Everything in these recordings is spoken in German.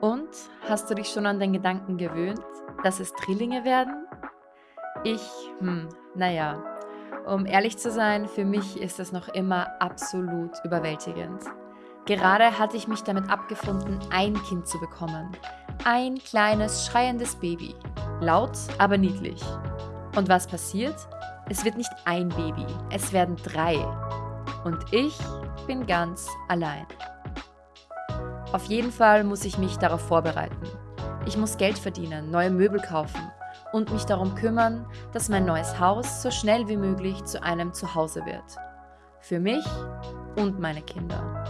Und hast du dich schon an den Gedanken gewöhnt, dass es Drillinge werden? Ich, hm, naja, um ehrlich zu sein, für mich ist das noch immer absolut überwältigend. Gerade hatte ich mich damit abgefunden, ein Kind zu bekommen. Ein kleines, schreiendes Baby. Laut, aber niedlich. Und was passiert? Es wird nicht ein Baby, es werden drei. Und ich bin ganz allein. Auf jeden Fall muss ich mich darauf vorbereiten. Ich muss Geld verdienen, neue Möbel kaufen und mich darum kümmern, dass mein neues Haus so schnell wie möglich zu einem Zuhause wird. Für mich und meine Kinder.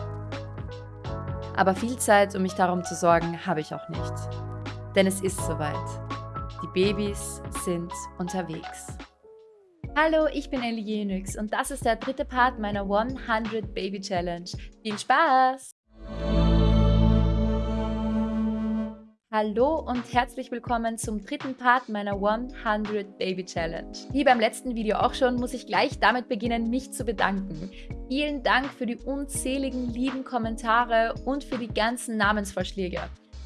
Aber viel Zeit, um mich darum zu sorgen, habe ich auch nicht. Denn es ist soweit. Die Babys sind unterwegs. Hallo, ich bin Ellie Jenix und das ist der dritte Part meiner 100 Baby Challenge. Viel Spaß! Hallo und herzlich willkommen zum dritten Part meiner 100 Baby Challenge. Wie beim letzten Video auch schon, muss ich gleich damit beginnen, mich zu bedanken. Vielen Dank für die unzähligen lieben Kommentare und für die ganzen Namensvorschläge.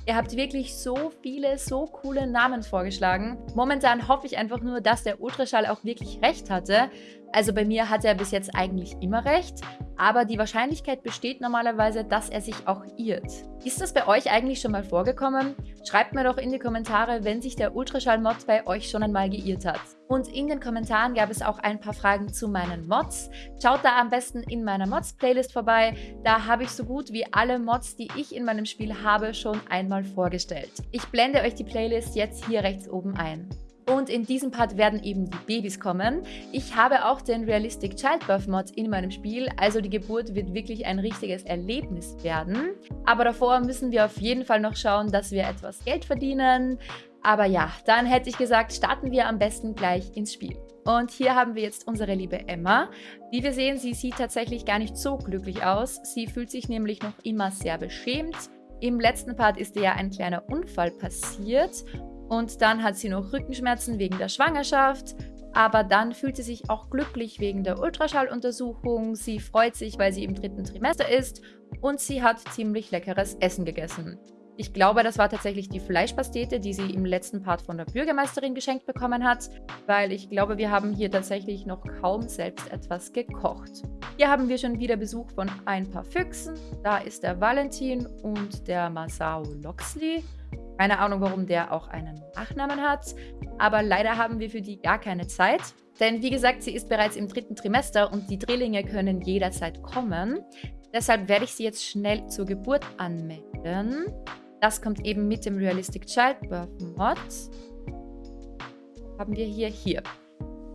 Ihr habt wirklich so viele, so coole Namen vorgeschlagen. Momentan hoffe ich einfach nur, dass der Ultraschall auch wirklich recht hatte. Also bei mir hat er bis jetzt eigentlich immer recht, aber die Wahrscheinlichkeit besteht normalerweise, dass er sich auch irrt. Ist das bei euch eigentlich schon mal vorgekommen? Schreibt mir doch in die Kommentare, wenn sich der Ultraschall-Mod bei euch schon einmal geirrt hat. Und in den Kommentaren gab es auch ein paar Fragen zu meinen Mods. Schaut da am besten in meiner Mods-Playlist vorbei. Da habe ich so gut wie alle Mods, die ich in meinem Spiel habe, schon einmal vorgestellt. Ich blende euch die Playlist jetzt hier rechts oben ein. Und in diesem Part werden eben die Babys kommen. Ich habe auch den Realistic Childbirth Mod in meinem Spiel, also die Geburt wird wirklich ein richtiges Erlebnis werden. Aber davor müssen wir auf jeden Fall noch schauen, dass wir etwas Geld verdienen. Aber ja, dann hätte ich gesagt, starten wir am besten gleich ins Spiel. Und hier haben wir jetzt unsere liebe Emma. Wie wir sehen, sie sieht tatsächlich gar nicht so glücklich aus. Sie fühlt sich nämlich noch immer sehr beschämt. Im letzten Part ist ihr ja ein kleiner Unfall passiert und dann hat sie noch Rückenschmerzen wegen der Schwangerschaft. Aber dann fühlt sie sich auch glücklich wegen der Ultraschalluntersuchung. Sie freut sich, weil sie im dritten Trimester ist. Und sie hat ziemlich leckeres Essen gegessen. Ich glaube, das war tatsächlich die Fleischpastete, die sie im letzten Part von der Bürgermeisterin geschenkt bekommen hat, weil ich glaube, wir haben hier tatsächlich noch kaum selbst etwas gekocht. Hier haben wir schon wieder Besuch von ein paar Füchsen. Da ist der Valentin und der Masao Loxley. Keine Ahnung, warum der auch einen Nachnamen hat, aber leider haben wir für die gar keine Zeit. Denn wie gesagt, sie ist bereits im dritten Trimester und die Drillinge können jederzeit kommen. Deshalb werde ich sie jetzt schnell zur Geburt anmelden. Das kommt eben mit dem Realistic Childbirth Mod. Haben wir hier, hier.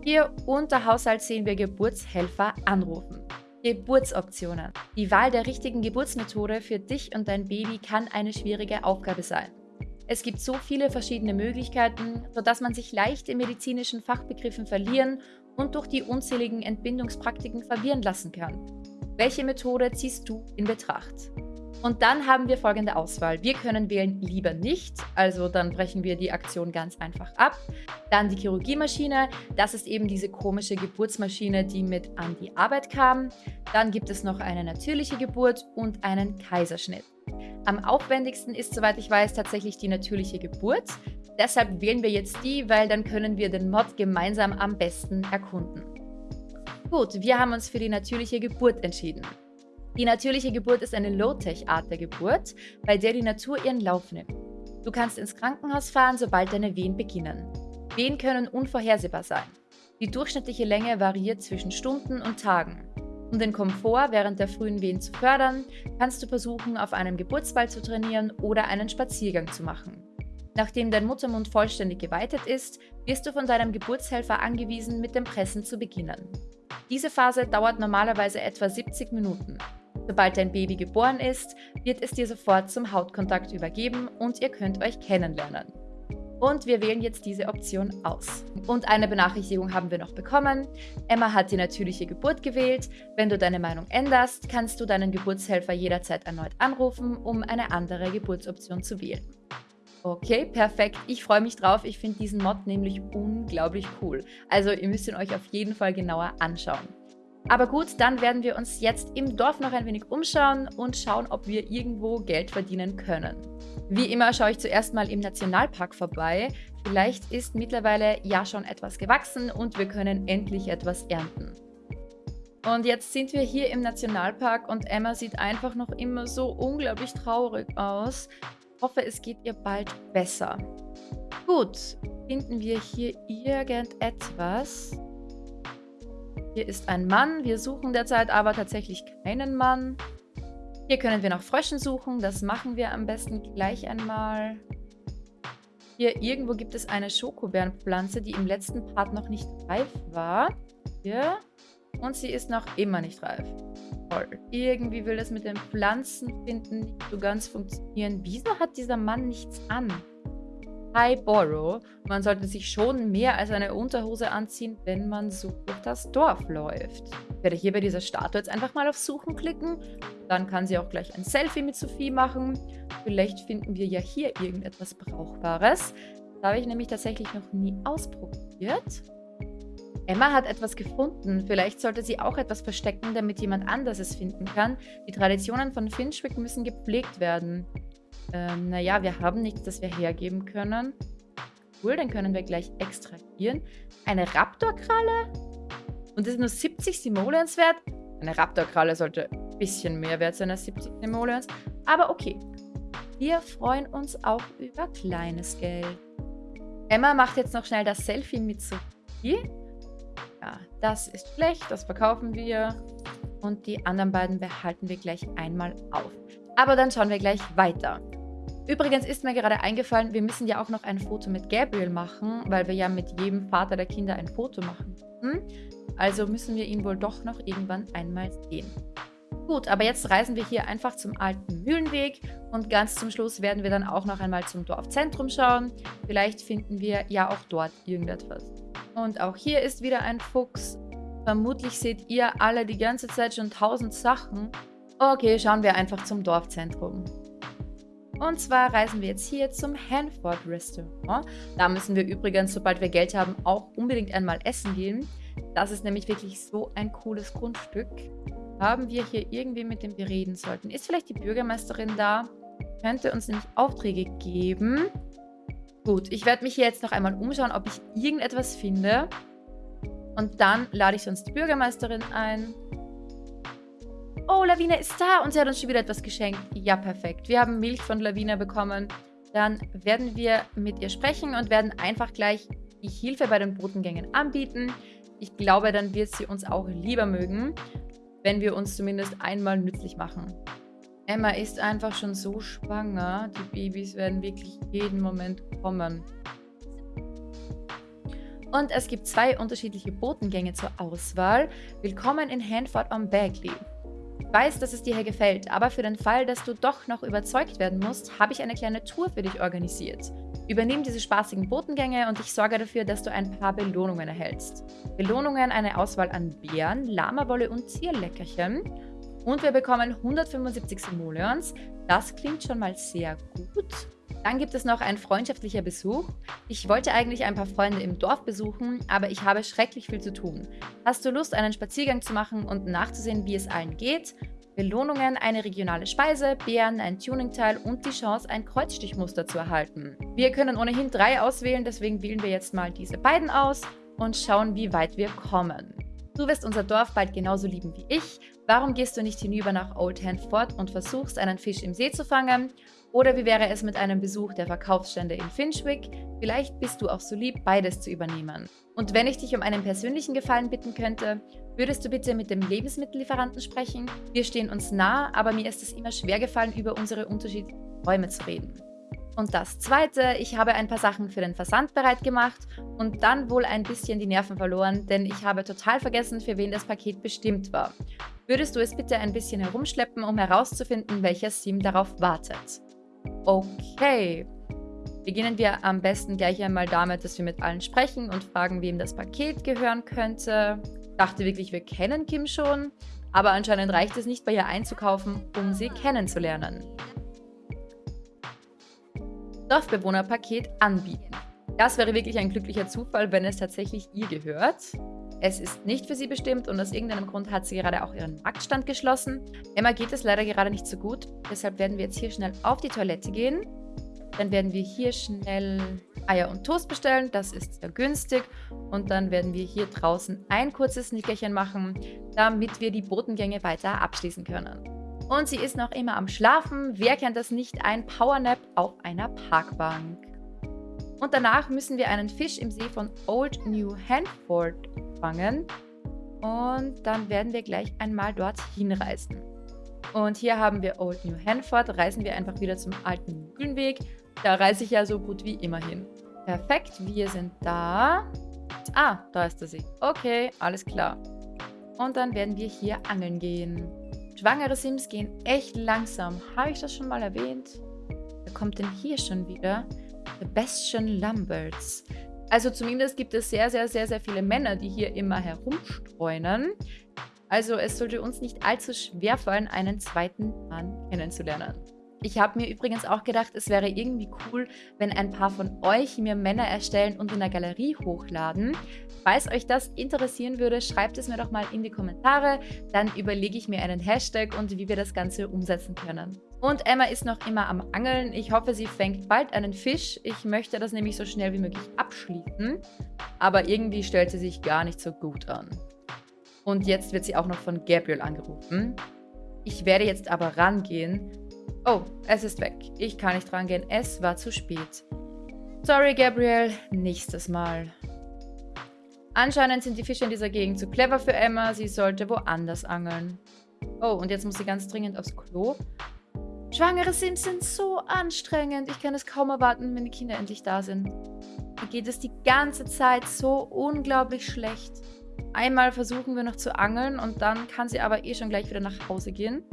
Hier unter Haushalt sehen wir Geburtshelfer anrufen. Geburtsoptionen. Die Wahl der richtigen Geburtsmethode für dich und dein Baby kann eine schwierige Aufgabe sein. Es gibt so viele verschiedene Möglichkeiten, sodass man sich leicht in medizinischen Fachbegriffen verlieren und durch die unzähligen Entbindungspraktiken verwirren lassen kann. Welche Methode ziehst du in Betracht? Und dann haben wir folgende Auswahl. Wir können wählen lieber nicht, also dann brechen wir die Aktion ganz einfach ab. Dann die Chirurgiemaschine, das ist eben diese komische Geburtsmaschine, die mit an die Arbeit kam. Dann gibt es noch eine natürliche Geburt und einen Kaiserschnitt. Am aufwendigsten ist, soweit ich weiß, tatsächlich die natürliche Geburt. Deshalb wählen wir jetzt die, weil dann können wir den Mod gemeinsam am besten erkunden. Gut, wir haben uns für die natürliche Geburt entschieden. Die natürliche Geburt ist eine Low-Tech-Art der Geburt, bei der die Natur ihren Lauf nimmt. Du kannst ins Krankenhaus fahren, sobald deine Wehen beginnen. Wehen können unvorhersehbar sein. Die durchschnittliche Länge variiert zwischen Stunden und Tagen. Um den Komfort während der frühen Wehen zu fördern, kannst du versuchen, auf einem Geburtsball zu trainieren oder einen Spaziergang zu machen. Nachdem dein Muttermund vollständig geweitet ist, wirst du von deinem Geburtshelfer angewiesen, mit dem Pressen zu beginnen. Diese Phase dauert normalerweise etwa 70 Minuten. Sobald dein Baby geboren ist, wird es dir sofort zum Hautkontakt übergeben und ihr könnt euch kennenlernen. Und wir wählen jetzt diese Option aus. Und eine Benachrichtigung haben wir noch bekommen. Emma hat die natürliche Geburt gewählt. Wenn du deine Meinung änderst, kannst du deinen Geburtshelfer jederzeit erneut anrufen, um eine andere Geburtsoption zu wählen. Okay, perfekt. Ich freue mich drauf. Ich finde diesen Mod nämlich unglaublich cool. Also ihr müsst ihn euch auf jeden Fall genauer anschauen. Aber gut, dann werden wir uns jetzt im Dorf noch ein wenig umschauen und schauen, ob wir irgendwo Geld verdienen können. Wie immer schaue ich zuerst mal im Nationalpark vorbei. Vielleicht ist mittlerweile ja schon etwas gewachsen und wir können endlich etwas ernten. Und jetzt sind wir hier im Nationalpark und Emma sieht einfach noch immer so unglaublich traurig aus. Ich hoffe, es geht ihr bald besser. Gut, finden wir hier irgendetwas? Hier ist ein Mann. Wir suchen derzeit aber tatsächlich keinen Mann. Hier können wir nach Fröschen suchen. Das machen wir am besten gleich einmal. Hier irgendwo gibt es eine Schokobeerenpflanze, die im letzten Part noch nicht reif war. Hier. Und sie ist noch immer nicht reif. Toll. Irgendwie will das mit den Pflanzen finden nicht so ganz funktionieren. Wieso hat dieser Mann nichts an? Hi Borrow. Man sollte sich schon mehr als eine Unterhose anziehen, wenn man so durch das Dorf läuft. Ich werde hier bei dieser Statue jetzt einfach mal auf Suchen klicken. Dann kann sie auch gleich ein Selfie mit Sophie machen. Vielleicht finden wir ja hier irgendetwas Brauchbares. Das habe ich nämlich tatsächlich noch nie ausprobiert. Emma hat etwas gefunden. Vielleicht sollte sie auch etwas verstecken, damit jemand anders es finden kann. Die Traditionen von Finchwick müssen gepflegt werden. Ähm, naja, wir haben nichts, das wir hergeben können. Cool, dann können wir gleich extrahieren. Eine Raptorkralle? Und das ist nur 70 Simoleons wert? Eine Raptorkralle sollte ein bisschen mehr wert sein als 70 Simoleons. Aber okay. Wir freuen uns auch über kleines Geld. Emma macht jetzt noch schnell das Selfie mit Sophie. Ja, das ist schlecht, das verkaufen wir. Und die anderen beiden behalten wir gleich einmal auf. Aber dann schauen wir gleich weiter. Übrigens ist mir gerade eingefallen, wir müssen ja auch noch ein Foto mit Gabriel machen, weil wir ja mit jedem Vater der Kinder ein Foto machen. Hm? Also müssen wir ihn wohl doch noch irgendwann einmal sehen. Gut, aber jetzt reisen wir hier einfach zum alten Mühlenweg und ganz zum Schluss werden wir dann auch noch einmal zum Dorfzentrum schauen. Vielleicht finden wir ja auch dort irgendetwas. Und auch hier ist wieder ein Fuchs. Vermutlich seht ihr alle die ganze Zeit schon tausend Sachen. Okay, schauen wir einfach zum Dorfzentrum. Und zwar reisen wir jetzt hier zum Hanford Restaurant. Da müssen wir übrigens, sobald wir Geld haben, auch unbedingt einmal essen gehen. Das ist nämlich wirklich so ein cooles Grundstück. Haben wir hier irgendwie, mit dem wir reden sollten. Ist vielleicht die Bürgermeisterin da? Könnte uns nämlich Aufträge geben. Gut, ich werde mich hier jetzt noch einmal umschauen, ob ich irgendetwas finde. Und dann lade ich sonst die Bürgermeisterin ein. Oh, Lavina ist da und sie hat uns schon wieder etwas geschenkt. Ja, perfekt. Wir haben Milch von Lavina bekommen. Dann werden wir mit ihr sprechen und werden einfach gleich die Hilfe bei den Botengängen anbieten. Ich glaube, dann wird sie uns auch lieber mögen, wenn wir uns zumindest einmal nützlich machen. Emma ist einfach schon so schwanger. Die Babys werden wirklich jeden Moment kommen. Und es gibt zwei unterschiedliche Botengänge zur Auswahl. Willkommen in Hanford on Bagley. Ich weiß, dass es dir hier gefällt, aber für den Fall, dass du doch noch überzeugt werden musst, habe ich eine kleine Tour für dich organisiert. Übernimm diese spaßigen Botengänge und ich sorge dafür, dass du ein paar Belohnungen erhältst. Belohnungen eine Auswahl an Beeren, Lamawolle und Zierleckerchen. Und wir bekommen 175 Simoleons. Das klingt schon mal sehr gut. Dann gibt es noch ein freundschaftlicher Besuch. Ich wollte eigentlich ein paar Freunde im Dorf besuchen, aber ich habe schrecklich viel zu tun. Hast du Lust, einen Spaziergang zu machen und nachzusehen, wie es allen geht? Belohnungen, eine regionale Speise, Beeren, ein Tuningteil und die Chance, ein Kreuzstichmuster zu erhalten. Wir können ohnehin drei auswählen, deswegen wählen wir jetzt mal diese beiden aus und schauen, wie weit wir kommen. Du wirst unser Dorf bald genauso lieben wie ich. Warum gehst du nicht hinüber nach Old Handford und versuchst, einen Fisch im See zu fangen? Oder wie wäre es mit einem Besuch der Verkaufsstände in Finchwick? Vielleicht bist du auch so lieb, beides zu übernehmen. Und wenn ich dich um einen persönlichen Gefallen bitten könnte, würdest du bitte mit dem Lebensmittellieferanten sprechen? Wir stehen uns nah, aber mir ist es immer schwer gefallen, über unsere unterschiedlichen Räume zu reden. Und das zweite, ich habe ein paar Sachen für den Versand bereit gemacht und dann wohl ein bisschen die Nerven verloren, denn ich habe total vergessen, für wen das Paket bestimmt war. Würdest du es bitte ein bisschen herumschleppen, um herauszufinden, welcher Sim darauf wartet? Okay. Beginnen wir am besten gleich einmal damit, dass wir mit allen sprechen und fragen, wem das Paket gehören könnte. Ich dachte wirklich, wir kennen Kim schon, aber anscheinend reicht es nicht, bei ihr einzukaufen, um sie kennenzulernen. Dorfbewohnerpaket anbieten. Das wäre wirklich ein glücklicher Zufall, wenn es tatsächlich ihr gehört. Es ist nicht für sie bestimmt und aus irgendeinem Grund hat sie gerade auch ihren Marktstand geschlossen. Emma geht es leider gerade nicht so gut. Deshalb werden wir jetzt hier schnell auf die Toilette gehen. Dann werden wir hier schnell Eier und Toast bestellen. Das ist sehr günstig. Und dann werden wir hier draußen ein kurzes Nickerchen machen, damit wir die Botengänge weiter abschließen können. Und sie ist noch immer am Schlafen. Wer kennt das nicht? Ein Powernap auf einer Parkbank. Und danach müssen wir einen Fisch im See von Old New Hanford fangen. Und dann werden wir gleich einmal dorthin reisen. Und hier haben wir Old New Hanford. Reisen wir einfach wieder zum alten Mühlenweg. Da reise ich ja so gut wie immer hin. Perfekt, wir sind da. Ah, da ist der See. Okay, alles klar. Und dann werden wir hier angeln gehen. Schwangere Sims gehen echt langsam. Habe ich das schon mal erwähnt? Wer kommt denn hier schon wieder? Sebastian Lamberts. Also zumindest gibt es sehr, sehr, sehr, sehr viele Männer, die hier immer herumstreunen. Also es sollte uns nicht allzu schwer fallen, einen zweiten Mann kennenzulernen. Ich habe mir übrigens auch gedacht, es wäre irgendwie cool, wenn ein paar von euch mir Männer erstellen und in der Galerie hochladen. Falls euch das interessieren würde, schreibt es mir doch mal in die Kommentare. Dann überlege ich mir einen Hashtag und wie wir das Ganze umsetzen können. Und Emma ist noch immer am Angeln. Ich hoffe, sie fängt bald einen Fisch. Ich möchte das nämlich so schnell wie möglich abschließen. Aber irgendwie stellt sie sich gar nicht so gut an. Und jetzt wird sie auch noch von Gabriel angerufen. Ich werde jetzt aber rangehen Oh, es ist weg. Ich kann nicht rangehen. Es war zu spät. Sorry, Gabriel. Nächstes Mal. Anscheinend sind die Fische in dieser Gegend zu clever für Emma. Sie sollte woanders angeln. Oh, und jetzt muss sie ganz dringend aufs Klo. Schwangere Sims sind so anstrengend. Ich kann es kaum erwarten, wenn die Kinder endlich da sind. Mir geht es die ganze Zeit so unglaublich schlecht. Einmal versuchen wir noch zu angeln und dann kann sie aber eh schon gleich wieder nach Hause gehen.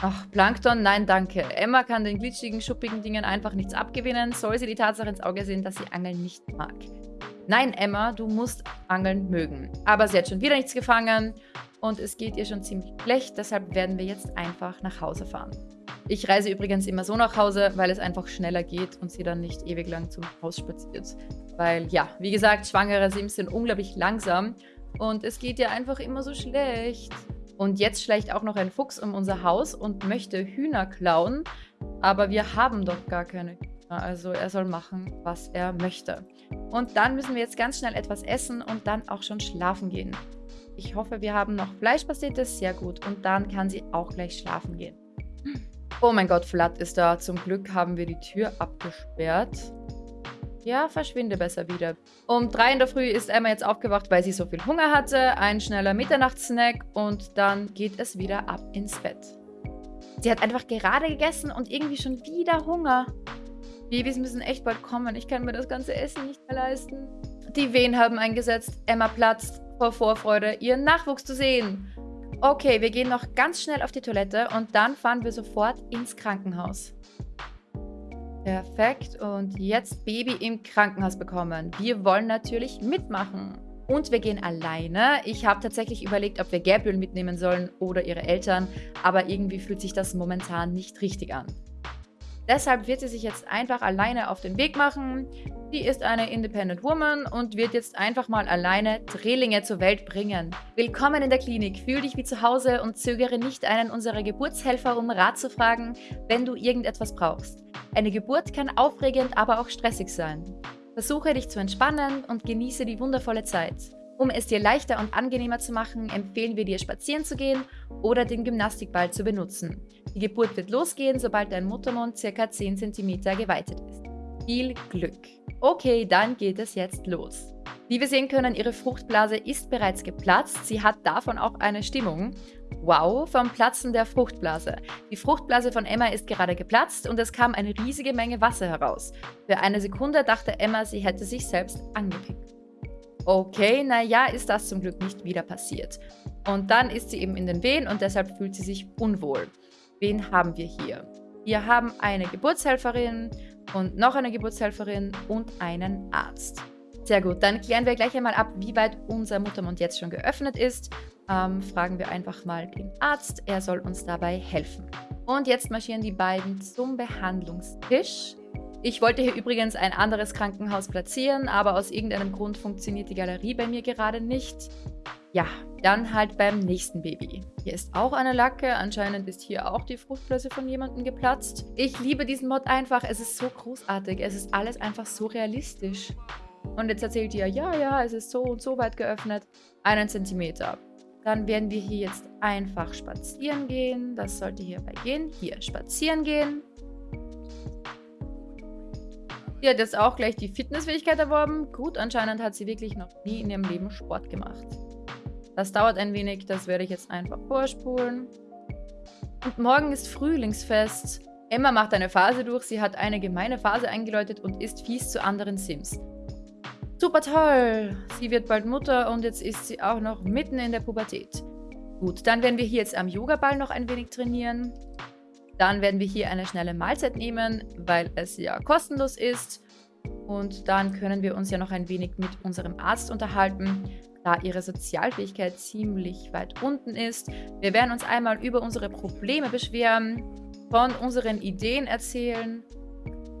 Ach, Plankton, nein, danke. Emma kann den glitschigen, schuppigen Dingen einfach nichts abgewinnen, soll sie die Tatsache ins Auge sehen, dass sie Angeln nicht mag. Nein, Emma, du musst Angeln mögen. Aber sie hat schon wieder nichts gefangen und es geht ihr schon ziemlich schlecht, deshalb werden wir jetzt einfach nach Hause fahren. Ich reise übrigens immer so nach Hause, weil es einfach schneller geht und sie dann nicht ewig lang zum Haus spaziert. Weil, ja, wie gesagt, schwangere Sims sind unglaublich langsam und es geht ihr einfach immer so schlecht. Und jetzt schleicht auch noch ein Fuchs um unser Haus und möchte Hühner klauen. Aber wir haben doch gar keine Hühner. Also er soll machen, was er möchte. Und dann müssen wir jetzt ganz schnell etwas essen und dann auch schon schlafen gehen. Ich hoffe, wir haben noch Fleischpastetes. Sehr gut. Und dann kann sie auch gleich schlafen gehen. Oh mein Gott, Flat ist da. Zum Glück haben wir die Tür abgesperrt. Ja, verschwinde besser wieder. Um drei in der Früh ist Emma jetzt aufgewacht, weil sie so viel Hunger hatte. Ein schneller Mitternachtssnack und dann geht es wieder ab ins Bett. Sie hat einfach gerade gegessen und irgendwie schon wieder Hunger. Babys müssen echt bald kommen. Ich kann mir das ganze Essen nicht mehr leisten. Die Wehen haben eingesetzt. Emma platzt vor Vorfreude, ihren Nachwuchs zu sehen. Okay, wir gehen noch ganz schnell auf die Toilette und dann fahren wir sofort ins Krankenhaus. Perfekt. Und jetzt Baby im Krankenhaus bekommen. Wir wollen natürlich mitmachen. Und wir gehen alleine. Ich habe tatsächlich überlegt, ob wir Gabriel mitnehmen sollen oder ihre Eltern, aber irgendwie fühlt sich das momentan nicht richtig an. Deshalb wird sie sich jetzt einfach alleine auf den Weg machen. Sie ist eine Independent Woman und wird jetzt einfach mal alleine Drillinge zur Welt bringen. Willkommen in der Klinik, fühl dich wie zu Hause und zögere nicht einen unserer Geburtshelfer, um Rat zu fragen, wenn du irgendetwas brauchst. Eine Geburt kann aufregend, aber auch stressig sein. Versuche dich zu entspannen und genieße die wundervolle Zeit. Um es dir leichter und angenehmer zu machen, empfehlen wir dir spazieren zu gehen oder den Gymnastikball zu benutzen. Die Geburt wird losgehen, sobald dein Muttermund ca. 10 cm geweitet ist. Viel Glück! Okay, dann geht es jetzt los. Wie wir sehen können, ihre Fruchtblase ist bereits geplatzt. Sie hat davon auch eine Stimmung. Wow, vom Platzen der Fruchtblase. Die Fruchtblase von Emma ist gerade geplatzt und es kam eine riesige Menge Wasser heraus. Für eine Sekunde dachte Emma, sie hätte sich selbst angepickt. Okay, naja, ist das zum Glück nicht wieder passiert. Und dann ist sie eben in den Wehen und deshalb fühlt sie sich unwohl. Wen haben wir hier? Wir haben eine Geburtshelferin und noch eine Geburtshelferin und einen Arzt. Sehr gut, dann klären wir gleich einmal ab, wie weit unser Muttermund jetzt schon geöffnet ist. Ähm, fragen wir einfach mal den Arzt, er soll uns dabei helfen. Und jetzt marschieren die beiden zum Behandlungstisch. Ich wollte hier übrigens ein anderes Krankenhaus platzieren, aber aus irgendeinem Grund funktioniert die Galerie bei mir gerade nicht. Ja, dann halt beim nächsten Baby. Hier ist auch eine Lacke. Anscheinend ist hier auch die Fruchtblase von jemandem geplatzt. Ich liebe diesen Mod einfach. Es ist so großartig. Es ist alles einfach so realistisch. Und jetzt erzählt ihr, ja, ja, es ist so und so weit geöffnet. Einen Zentimeter. Dann werden wir hier jetzt einfach spazieren gehen. Das sollte hierbei gehen. Hier, spazieren gehen. Sie hat jetzt auch gleich die Fitnessfähigkeit erworben. Gut, anscheinend hat sie wirklich noch nie in ihrem Leben Sport gemacht. Das dauert ein wenig, das werde ich jetzt einfach vorspulen. Und morgen ist Frühlingsfest. Emma macht eine Phase durch, sie hat eine gemeine Phase eingeläutet und ist fies zu anderen Sims. Super toll! Sie wird bald Mutter und jetzt ist sie auch noch mitten in der Pubertät. Gut, dann werden wir hier jetzt am Yogaball noch ein wenig trainieren. Dann werden wir hier eine schnelle Mahlzeit nehmen, weil es ja kostenlos ist. Und dann können wir uns ja noch ein wenig mit unserem Arzt unterhalten, da ihre Sozialfähigkeit ziemlich weit unten ist. Wir werden uns einmal über unsere Probleme beschweren, von unseren Ideen erzählen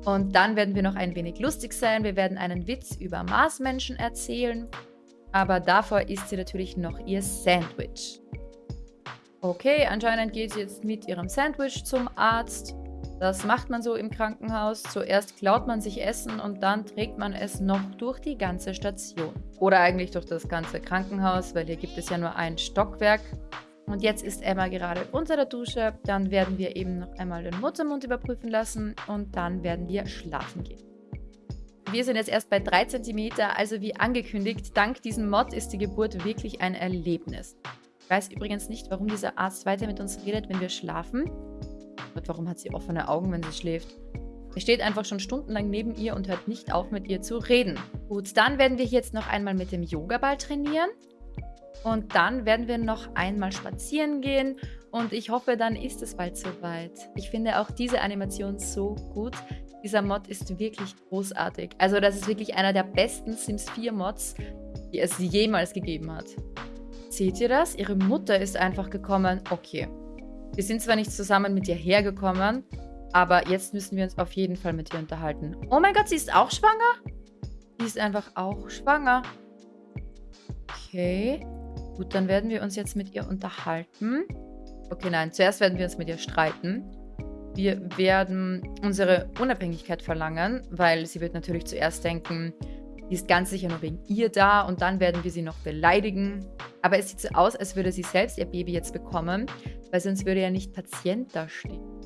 und dann werden wir noch ein wenig lustig sein. Wir werden einen Witz über Marsmenschen erzählen, aber davor isst sie natürlich noch ihr Sandwich. Okay, anscheinend geht sie jetzt mit ihrem Sandwich zum Arzt. Das macht man so im Krankenhaus. Zuerst klaut man sich Essen und dann trägt man es noch durch die ganze Station. Oder eigentlich durch das ganze Krankenhaus, weil hier gibt es ja nur ein Stockwerk. Und jetzt ist Emma gerade unter der Dusche. Dann werden wir eben noch einmal den Muttermund überprüfen lassen und dann werden wir schlafen gehen. Wir sind jetzt erst bei 3 cm, also wie angekündigt, dank diesem Mod ist die Geburt wirklich ein Erlebnis. Ich weiß übrigens nicht, warum dieser Arzt weiter mit uns redet, wenn wir schlafen. Und warum hat sie offene Augen, wenn sie schläft? Er steht einfach schon stundenlang neben ihr und hört nicht auf, mit ihr zu reden. Gut, dann werden wir jetzt noch einmal mit dem Yoga-Ball trainieren. Und dann werden wir noch einmal spazieren gehen und ich hoffe, dann ist es bald soweit. Ich finde auch diese Animation so gut. Dieser Mod ist wirklich großartig. Also das ist wirklich einer der besten Sims 4 Mods, die es jemals gegeben hat. Seht ihr das? Ihre Mutter ist einfach gekommen. Okay. Wir sind zwar nicht zusammen mit ihr hergekommen, aber jetzt müssen wir uns auf jeden Fall mit ihr unterhalten. Oh mein Gott, sie ist auch schwanger? Sie ist einfach auch schwanger. Okay. Gut, dann werden wir uns jetzt mit ihr unterhalten. Okay, nein, zuerst werden wir uns mit ihr streiten. Wir werden unsere Unabhängigkeit verlangen, weil sie wird natürlich zuerst denken, die ist ganz sicher nur wegen ihr da und dann werden wir sie noch beleidigen. Aber es sieht so aus, als würde sie selbst ihr Baby jetzt bekommen, weil sonst würde ja nicht Patient da stehen.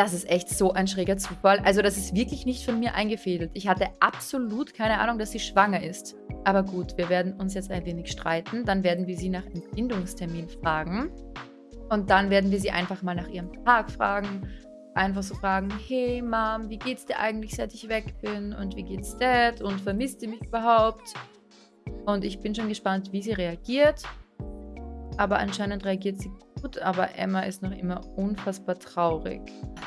Das ist echt so ein schräger Zufall. Also das ist wirklich nicht von mir eingefädelt. Ich hatte absolut keine Ahnung, dass sie schwanger ist. Aber gut, wir werden uns jetzt ein wenig streiten. Dann werden wir sie nach Entbindungstermin fragen. Und dann werden wir sie einfach mal nach ihrem Tag fragen einfach so fragen, hey Mom, wie geht's dir eigentlich, seit ich weg bin? Und wie geht's Dad? Und vermisst ihr mich überhaupt? Und ich bin schon gespannt, wie sie reagiert. Aber anscheinend reagiert sie gut, aber Emma ist noch immer unfassbar traurig.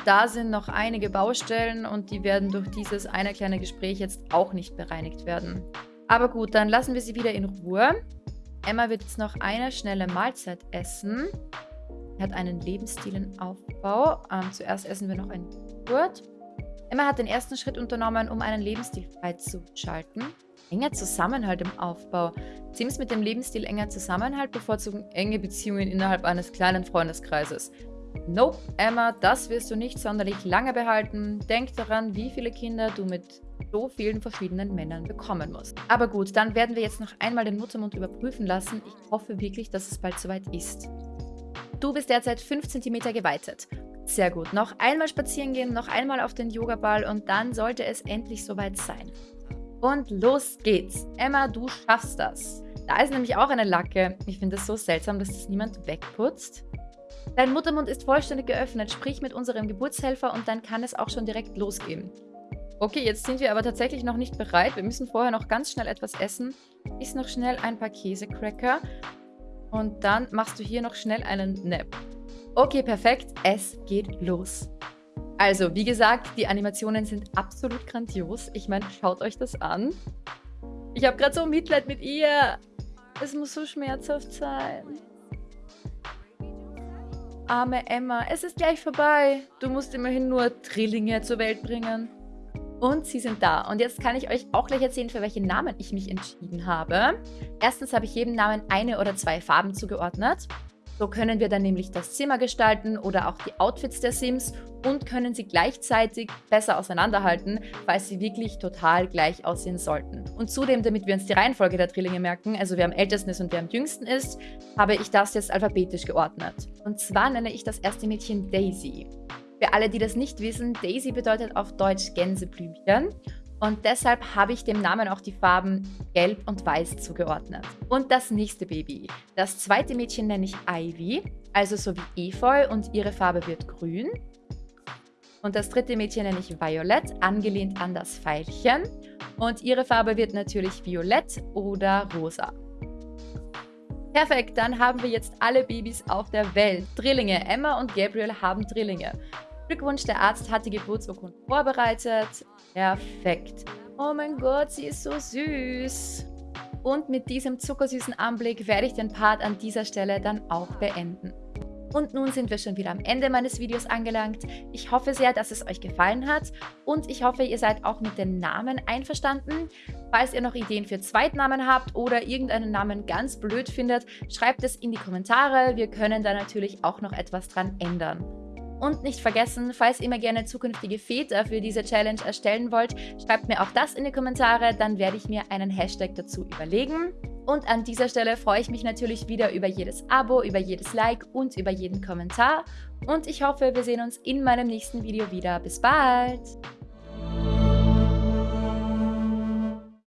Da sind noch einige Baustellen und die werden durch dieses eine kleine Gespräch jetzt auch nicht bereinigt werden. Aber gut, dann lassen wir sie wieder in Ruhe. Emma wird jetzt noch eine schnelle Mahlzeit essen. Er hat einen Lebensstilenaufbau. Ähm, zuerst essen wir noch ein Joghurt. Emma hat den ersten Schritt unternommen, um einen Lebensstil freizuschalten. Enger Zusammenhalt im Aufbau. Sims mit dem Lebensstil enger Zusammenhalt bevorzugen enge Beziehungen innerhalb eines kleinen Freundeskreises. Nope, Emma, das wirst du nicht sonderlich lange behalten. Denk daran, wie viele Kinder du mit so vielen verschiedenen Männern bekommen musst. Aber gut, dann werden wir jetzt noch einmal den Muttermund überprüfen lassen. Ich hoffe wirklich, dass es bald soweit ist. Du bist derzeit 5 cm geweitet. Sehr gut. Noch einmal spazieren gehen, noch einmal auf den Yogaball und dann sollte es endlich soweit sein. Und los geht's. Emma, du schaffst das. Da ist nämlich auch eine Lacke. Ich finde es so seltsam, dass das niemand wegputzt. Dein Muttermund ist vollständig geöffnet. Sprich mit unserem Geburtshelfer und dann kann es auch schon direkt losgehen. Okay, jetzt sind wir aber tatsächlich noch nicht bereit. Wir müssen vorher noch ganz schnell etwas essen. Iss noch schnell ein paar Käsecracker und dann machst du hier noch schnell einen Nap. Okay, perfekt. Es geht los. Also, wie gesagt, die Animationen sind absolut grandios. Ich meine, schaut euch das an. Ich habe gerade so Mitleid mit ihr. Es muss so schmerzhaft sein. Arme Emma, es ist gleich vorbei. Du musst immerhin nur Drillinge zur Welt bringen. Und sie sind da. Und jetzt kann ich euch auch gleich erzählen, für welche Namen ich mich entschieden habe. Erstens habe ich jedem Namen eine oder zwei Farben zugeordnet. So können wir dann nämlich das Zimmer gestalten oder auch die Outfits der Sims und können sie gleichzeitig besser auseinanderhalten, falls sie wirklich total gleich aussehen sollten. Und zudem, damit wir uns die Reihenfolge der Drillinge merken, also wer am ältesten ist und wer am jüngsten ist, habe ich das jetzt alphabetisch geordnet. Und zwar nenne ich das erste Mädchen Daisy. Für alle, die das nicht wissen, Daisy bedeutet auf Deutsch Gänseblümchen und deshalb habe ich dem Namen auch die Farben Gelb und Weiß zugeordnet. Und das nächste Baby. Das zweite Mädchen nenne ich Ivy, also so wie Efeu und ihre Farbe wird grün. Und das dritte Mädchen nenne ich Violett, angelehnt an das Pfeilchen. Und ihre Farbe wird natürlich violett oder rosa. Perfekt, dann haben wir jetzt alle Babys auf der Welt. Drillinge. Emma und Gabriel haben Drillinge. Glückwunsch, der Arzt hat die Geburtsurkunde vorbereitet. Perfekt. Oh mein Gott, sie ist so süß. Und mit diesem zuckersüßen Anblick werde ich den Part an dieser Stelle dann auch beenden. Und nun sind wir schon wieder am Ende meines Videos angelangt. Ich hoffe sehr, dass es euch gefallen hat und ich hoffe, ihr seid auch mit den Namen einverstanden. Falls ihr noch Ideen für Zweitnamen habt oder irgendeinen Namen ganz blöd findet, schreibt es in die Kommentare. Wir können da natürlich auch noch etwas dran ändern. Und nicht vergessen, falls ihr mir gerne zukünftige Väter für diese Challenge erstellen wollt, schreibt mir auch das in die Kommentare, dann werde ich mir einen Hashtag dazu überlegen. Und an dieser Stelle freue ich mich natürlich wieder über jedes Abo, über jedes Like und über jeden Kommentar. Und ich hoffe, wir sehen uns in meinem nächsten Video wieder. Bis bald!